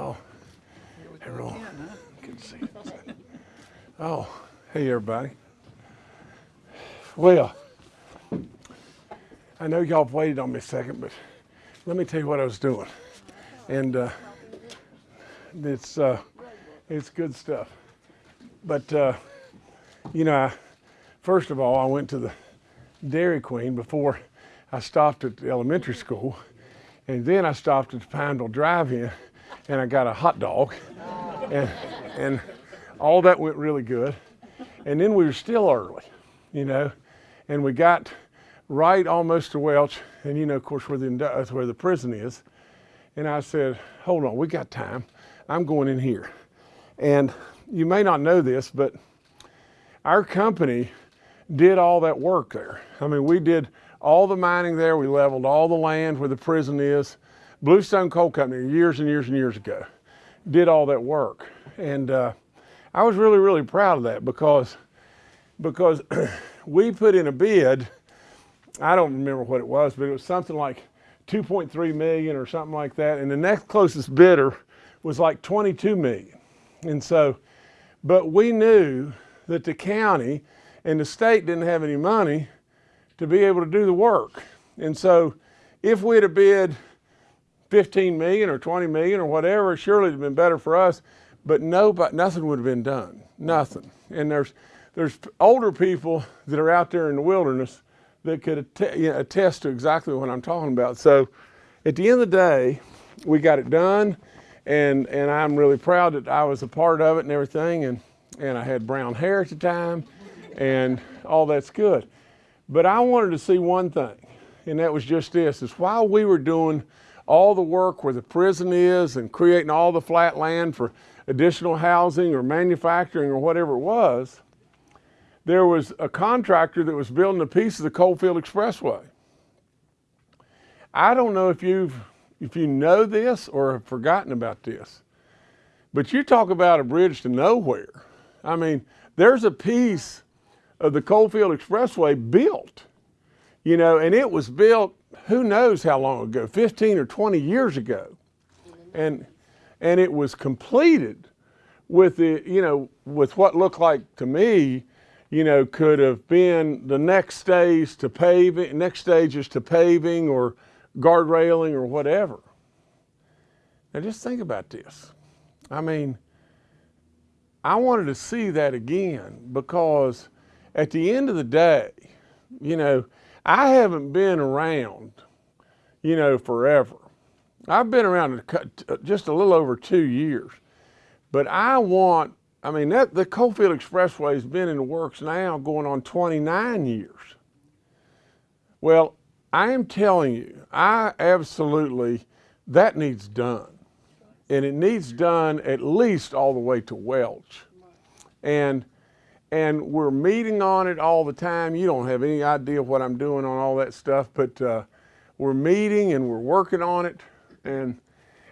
Oh, everyone. Good to see you. Oh, hey everybody. Well, I know y'all have waited on me a second, but let me tell you what I was doing. And uh, it's, uh, it's good stuff. But, uh, you know, I, first of all, I went to the Dairy Queen before I stopped at the elementary school. And then I stopped at the Pineville Drive-In and I got a hot dog. And, and all that went really good. And then we were still early, you know, and we got right almost to Welch, and you know, of course, where the, uh, where the prison is. And I said, hold on, we got time. I'm going in here. And you may not know this, but our company did all that work there. I mean, we did all the mining there. We leveled all the land where the prison is. Bluestone Coal Company, years and years and years ago, did all that work. And uh, I was really, really proud of that because, because we put in a bid, I don't remember what it was, but it was something like 2.3 million or something like that. And the next closest bidder was like 22 million. And so, but we knew that the county and the state didn't have any money to be able to do the work. And so if we'd have bid 15 million or 20 million or whatever, surely it'd have been better for us, but nobody, nothing would have been done, nothing. And there's, there's older people that are out there in the wilderness that could att you know, attest to exactly what I'm talking about. So at the end of the day, we got it done and, and I'm really proud that I was a part of it and everything. And, and I had brown hair at the time and all that's good. But I wanted to see one thing, and that was just this, is while we were doing all the work where the prison is and creating all the flat land for additional housing or manufacturing or whatever it was, there was a contractor that was building a piece of the Coalfield Expressway. I don't know if you've if you know this or have forgotten about this, but you talk about a bridge to nowhere. I mean, there's a piece of the Coalfield Expressway built, you know, and it was built who knows how long ago, 15 or 20 years ago. And, and it was completed with the, you know, with what looked like to me, you know, could have been the next stage to paving, next stages to paving or guardrailing or whatever. Now just think about this. I mean, I wanted to see that again because at the end of the day, you know, I haven't been around, you know, forever. I've been around just a little over two years, but I want, I mean, that, the Coalfield Expressway has been in the works now going on 29 years. Well, I am telling you, I absolutely, that needs done. And it needs done at least all the way to Welch. And and we're meeting on it all the time. You don't have any idea what I'm doing on all that stuff, but uh, we're meeting and we're working on it. And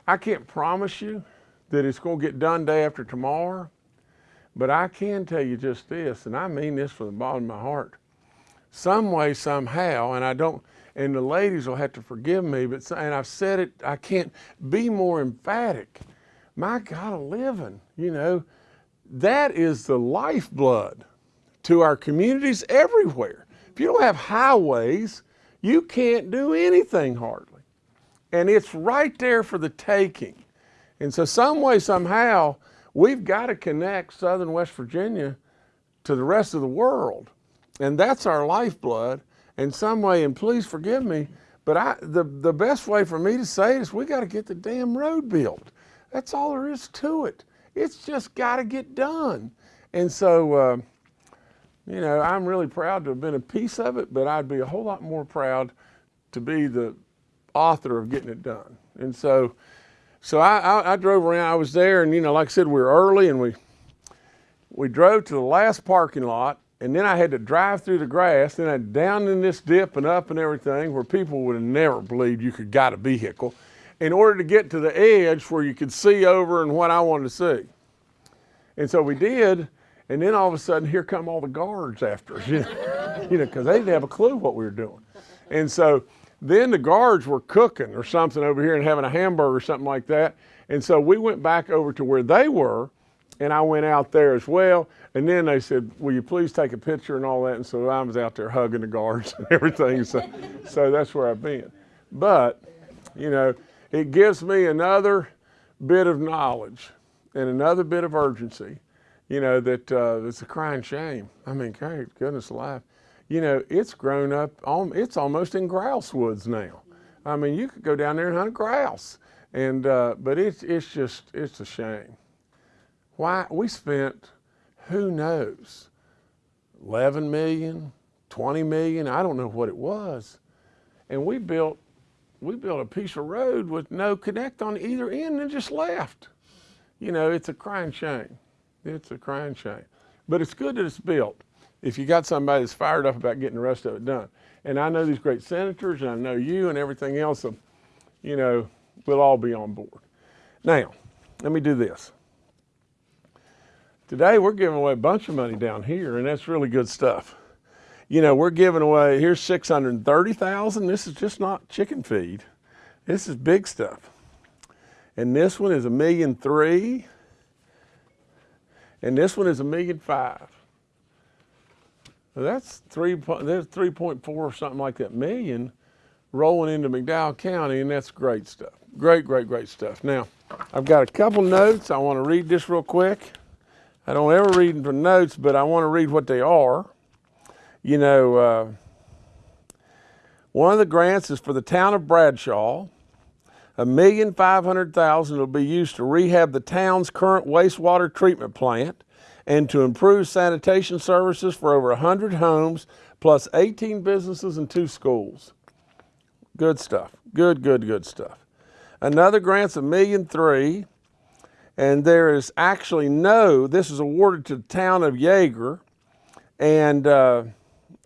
I can't promise you that it's going to get done day after tomorrow, but I can tell you just this, and I mean this from the bottom of my heart. Some way, somehow, and I don't, and the ladies will have to forgive me, but and I've said it, I can't be more emphatic. My God, a living, you know, that is the lifeblood to our communities everywhere. If you don't have highways, you can't do anything hardly. And it's right there for the taking. And so some way, somehow, we've got to connect Southern West Virginia to the rest of the world. And that's our lifeblood. In some way, and please forgive me, but I, the, the best way for me to say it is we got to get the damn road built. That's all there is to it. It's just got to get done. And so, uh, you know, I'm really proud to have been a piece of it, but I'd be a whole lot more proud to be the author of getting it done. And so, so I, I, I drove around, I was there and, you know, like I said, we were early and we, we drove to the last parking lot and then I had to drive through the grass, then I down in this dip and up and everything where people would have never believed you could got a vehicle in order to get to the edge where you could see over and what I wanted to see. And so we did, and then all of a sudden here come all the guards after us, you know, because they didn't have a clue what we were doing. And so then the guards were cooking or something over here and having a hamburger or something like that. And so we went back over to where they were, and I went out there as well. And then they said, "Will you please take a picture and all that?" And so I was out there hugging the guards and everything. So, so that's where I've been. But, you know, it gives me another bit of knowledge and another bit of urgency. You know that uh, it's a crying shame. I mean, God, goodness alive. You know, it's grown up. It's almost in grouse woods now. I mean, you could go down there and hunt grouse, and uh, but it's it's just it's a shame. Why we spent, who knows, 11 million, 20 million, I don't know what it was, and we built we built a piece of road with no connect on either end and just left. You know, it's a crying shame. It's a crying shame. But it's good that it's built if you got somebody that's fired up about getting the rest of it done. And I know these great senators, and I know you and everything else, so, you know, we'll all be on board. Now, let me do this. Today we're giving away a bunch of money down here, and that's really good stuff. You know, we're giving away, here's 630,000. This is just not chicken feed. This is big stuff. And this one is a million three. And this one is a million five. that's three, there's 3.4 or something like that million rolling into McDowell County, and that's great stuff. Great, great, great stuff. Now, I've got a couple notes. I want to read this real quick. I don't ever read them for notes, but I want to read what they are. You know, uh, one of the grants is for the town of Bradshaw. A million five hundred thousand will be used to rehab the town's current wastewater treatment plant and to improve sanitation services for over 100 homes plus 18 businesses and two schools. Good stuff. Good, good, good stuff. Another grant's a million three, and there is actually no, this is awarded to the town of Iaeger, and uh,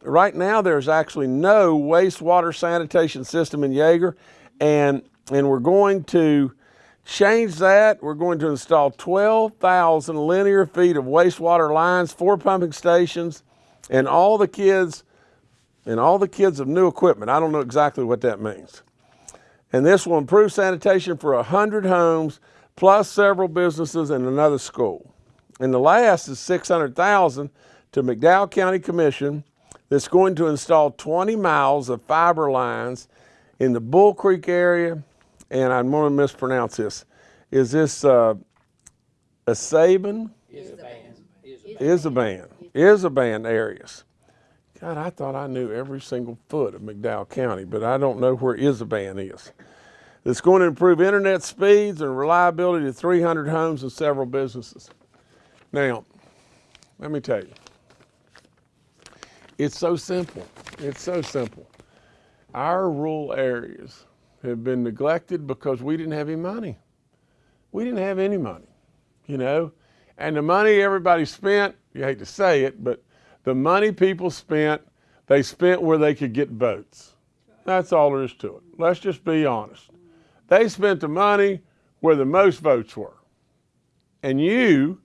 right now there's actually no wastewater sanitation system in Iaeger and and we're going to change that. We're going to install 12,000 linear feet of wastewater lines, four pumping stations, and all the kids, and all the kids of new equipment. I don't know exactly what that means. And this will improve sanitation for 100 homes, plus several businesses and another school. And the last is 600,000 to McDowell County Commission that's going to install 20 miles of fiber lines in the Bull Creek area and I'm going to mispronounce this. Is this uh, a Saban? Isoban. Isoban areas. God, I thought I knew every single foot of McDowell County, but I don't know where Isoban is. It's going to improve internet speeds and reliability to 300 homes and several businesses. Now, let me tell you, it's so simple. It's so simple. Our rural areas have been neglected because we didn't have any money. We didn't have any money, you know. And the money everybody spent, you hate to say it, but the money people spent, they spent where they could get votes. That's all there is to it. Let's just be honest. They spent the money where the most votes were. And you,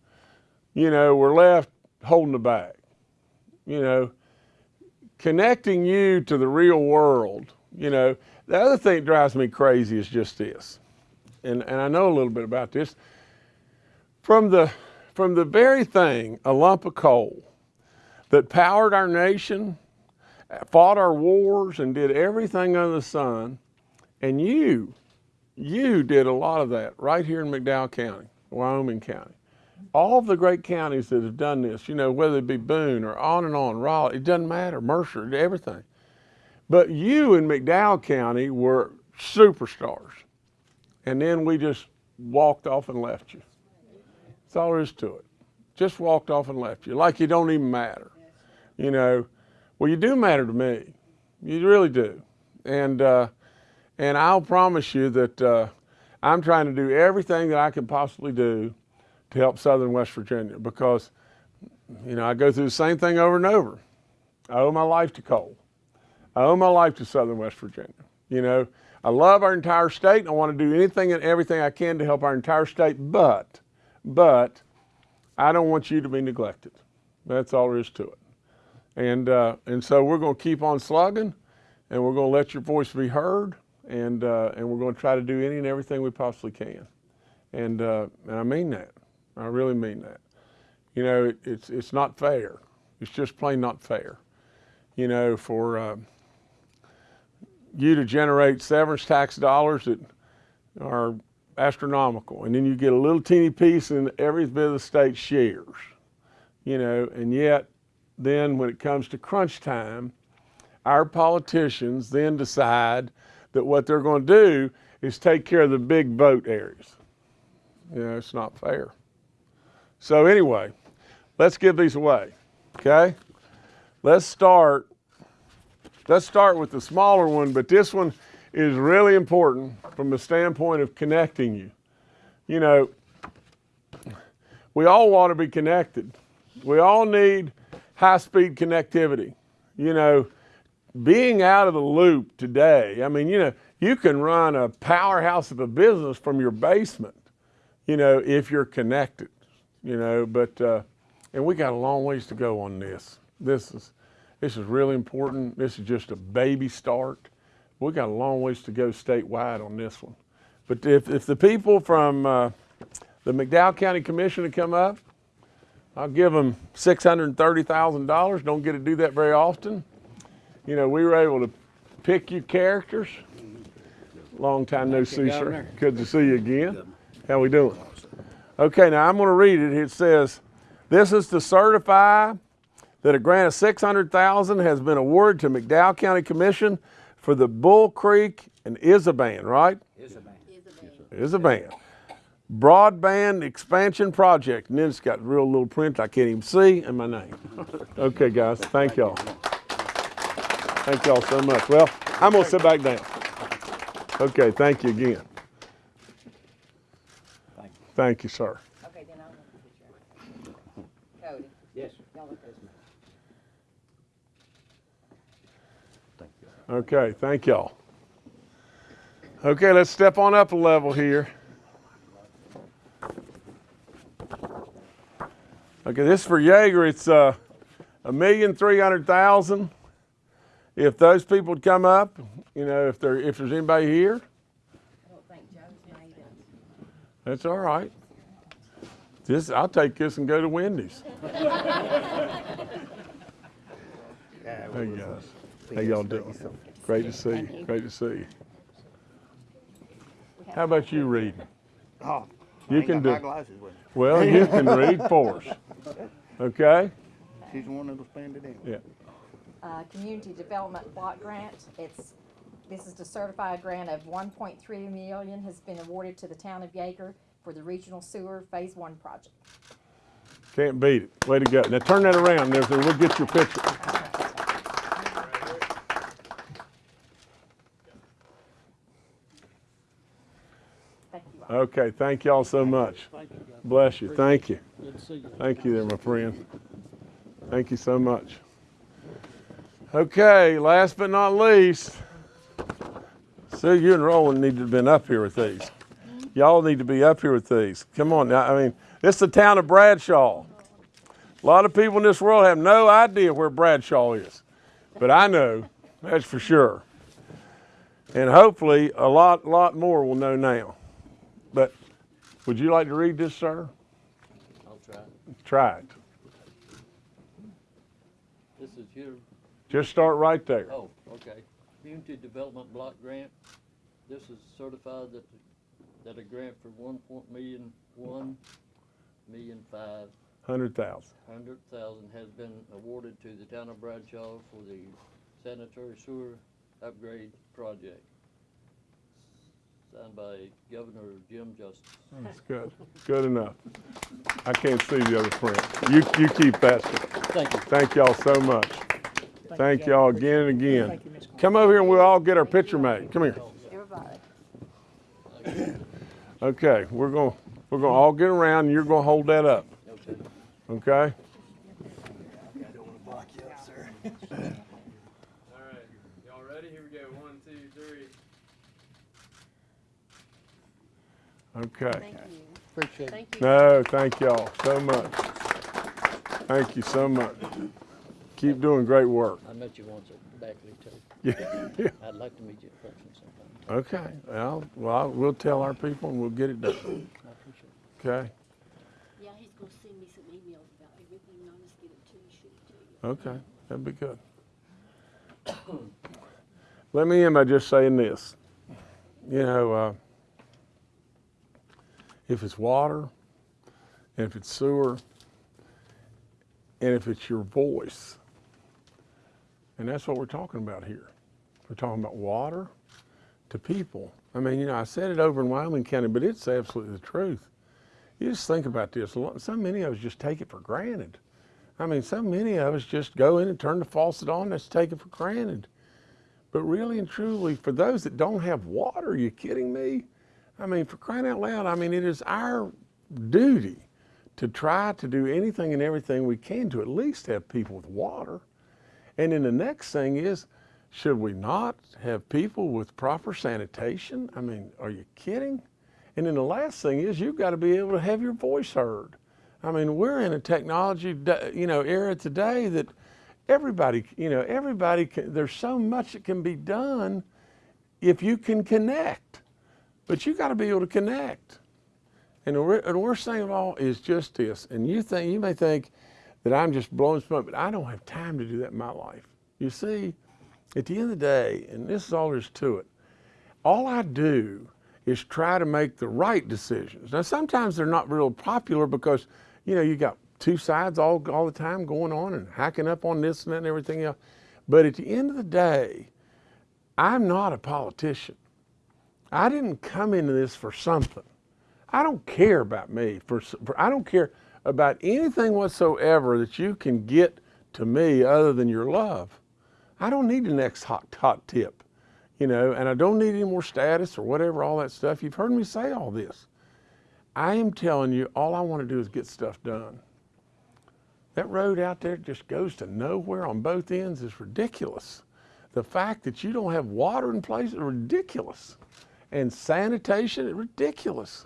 you know, were left holding the bag. You know, connecting you to the real world, you know, the other thing that drives me crazy is just this, and, and I know a little bit about this. From the, from the very thing, a lump of coal, that powered our nation, fought our wars, and did everything under the sun, and you, you did a lot of that right here in McDowell County, Wyoming County. All the great counties that have done this, you know, whether it be Boone or on and on, Raleigh, it doesn't matter, Mercer, everything. But you in McDowell County were superstars. And then we just walked off and left you. That's all there is to it. Just walked off and left you, like you don't even matter. You know, well, you do matter to me. You really do. And, uh, and I'll promise you that uh, I'm trying to do everything that I can possibly do to help Southern West Virginia because, you know, I go through the same thing over and over. I owe my life to coal. I owe my life to Southern West Virginia. You know, I love our entire state and I want to do anything and everything I can to help our entire state, but, but I don't want you to be neglected. That's all there is to it. And, uh, and so we're going to keep on slugging and we're going to let your voice be heard and, uh, and we're going to try to do any and everything we possibly can. And, uh, and I mean that. I really mean that. You know, it, it's, it's not fair. It's just plain not fair. You know, for uh, you to generate severance tax dollars that are astronomical, and then you get a little teeny piece in every bit of the state shares. You know, and yet, then when it comes to crunch time, our politicians then decide that what they're going to do is take care of the big vote areas. You know, it's not fair. So anyway, let's give these away. Okay? Let's start. Let's start with the smaller one, but this one is really important from the standpoint of connecting you. You know, we all want to be connected. We all need high speed connectivity. You know, being out of the loop today, I mean, you know, you can run a powerhouse of a business from your basement, you know, if you're connected, you know, but, uh, and we got a long ways to go on this. This is, this is really important. This is just a baby start. We got a long ways to go statewide on this one. But if, if the people from uh, the McDowell County Commission to come up, I'll give them $630,000. Don't get to do that very often. You know, we were able to pick your characters. Long time no see, sir. Good to see you again. How we doing? Okay, now I'm going to read it. It says, "This is to certify that a grant of 600,000 has been awarded to McDowell County Commission for the Bull Creek and Isaban, right? Isaban. Broadband expansion project. And then it's got real little print I can't even see and my name. Okay, guys, thank y'all. Thank y'all so much. Well, I'm gonna sit back down. Okay, thank you again. Thank you. Sir. Okay, then I'll look at the picture. Cody, Yes, y'all look at this. thank you. Okay, thank y'all. Okay, let's step on up a level here. Okay, this for Iaeger. It's uh, a million three hundred thousand. If those people would come up, you know, if there if there's anybody here, I don't think Joe's made it. That's all right. This I'll take this and go to Wendy's. Hey guys, how y'all doing? Great to see you. Great to see you. How about you reading? Oh, You I ain't can got do my glasses with. Well, you can read for us. Okay? She's the one that'll spend it in. Yeah. Uh, Community Development Block Grant, it's, this is to certify a grant of one point three million has been awarded to the town of Iaeger for the regional sewer phase one project. Can't beat it. Way to go. Now turn that around there, so we'll get your picture. Thank you all. Okay, thank y'all so much. Thank you, Governor. Bless you. Thank you. Good to see you. Thank you there, my friend. Thank you so much. Okay, last but not least, Sue, you and Roland need to have been up here with these. Y'all need to be up here with these. Come on now. I mean, this is the town of Bradshaw. A lot of people in this world have no idea where Bradshaw is, but I know, that's for sure. And hopefully, a lot, lot more will know now. But would you like to read this, sir? I'll try. Try it. This is your, Just start right there. oh, okay. Community Development Block Grant. This is certified that, that a grant for one point million, one million five Hundred thousand. hundred thousand has been awarded to the town of Bradshaw for the sanitary sewer upgrade project. Signed by Governor Jim Justice. That's good. Good enough. I can't see the other print. You, you keep that. sir. Thank you. Thank y'all so much. Thank y'all again and again. Come over here and we'll all get our picture made. Come here. Everybody. Okay, we're gonna, we're gonna all get around and you're gonna hold that up, Okay. okay? All right, y'all ready? Here we go. One, two, three. Okay. Thank you. Appreciate it. Thank you. No, thank y'all so much. Thank you so much. Keep doing great work. I met you once at Beckley too. Yeah, yeah. I'd like to meet you in person sometime. Okay, well, well, we'll tell our people and we'll get it done. I appreciate Okay, Yeah, he's gonna send me some emails about everything, and I'll just get it to you, shoot it to you. okay, that'd be good. Let me end by just saying this. You know, uh, if it's water, and if it's sewer, and if it's your voice, and that's what we're talking about here. We're talking about water to people. I mean, you know, I said it over in Wyoming County, but it's absolutely the truth. You just think about this. So many of us just take it for granted. I mean, so many of us just go in and turn the faucet on, let's take it for granted. But really and truly, for those that don't have water, are you kidding me? I mean, for crying out loud, I mean, it is our duty to try to do anything and everything we can to at least have people with water. And then the next thing is, should we not have people with proper sanitation? I mean, are you kidding? And then the last thing is, you've got to be able to have your voice heard. I mean, we're in a technology, you know, era today that everybody, you know, everybody, can, there's so much that can be done if you can connect. But you got to be able to connect. And the, the worst thing of all is just this. And you think you may think that I'm just blowing smoke, but I don't have time to do that in my life. You see, at the end of the day, and this is all there is to it, all I do is try to make the right decisions. Now sometimes they're not real popular because, you know, you got two sides all, all the time going on and hacking up on this and that and everything else. But at the end of the day, I'm not a politician. I didn't come into this for something. I don't care about me. For, for I don't care about anything whatsoever that you can get to me other than your love. I don't need the next hot hot tip, you know, and I don't need any more status or whatever, all that stuff. You've heard me say all this. I am telling you, all I want to do is get stuff done. That road out there just goes to nowhere on both ends is ridiculous. The fact that you don't have water in place is ridiculous. And sanitation is ridiculous.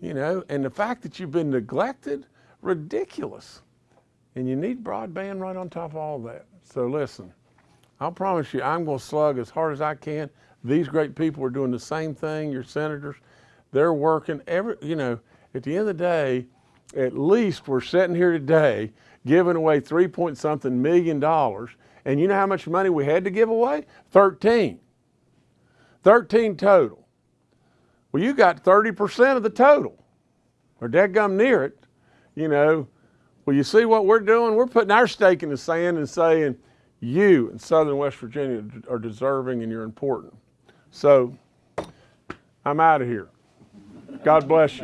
You know, and the fact that you've been neglected, ridiculous. And you need broadband right on top of all that. So listen, I'll promise you, I'm going to slug as hard as I can. These great people are doing the same thing. Your senators, they're working every, you know, at the end of the day, at least we're sitting here today giving away three point something million dollars. And you know how much money we had to give away? 13. 13 total. Well, you got 30% of the total, or dadgum near it, you know. Well, you see what we're doing? We're putting our stake in the sand and saying, you in Southern West Virginia are deserving and you're important. So I'm out of here. God bless you.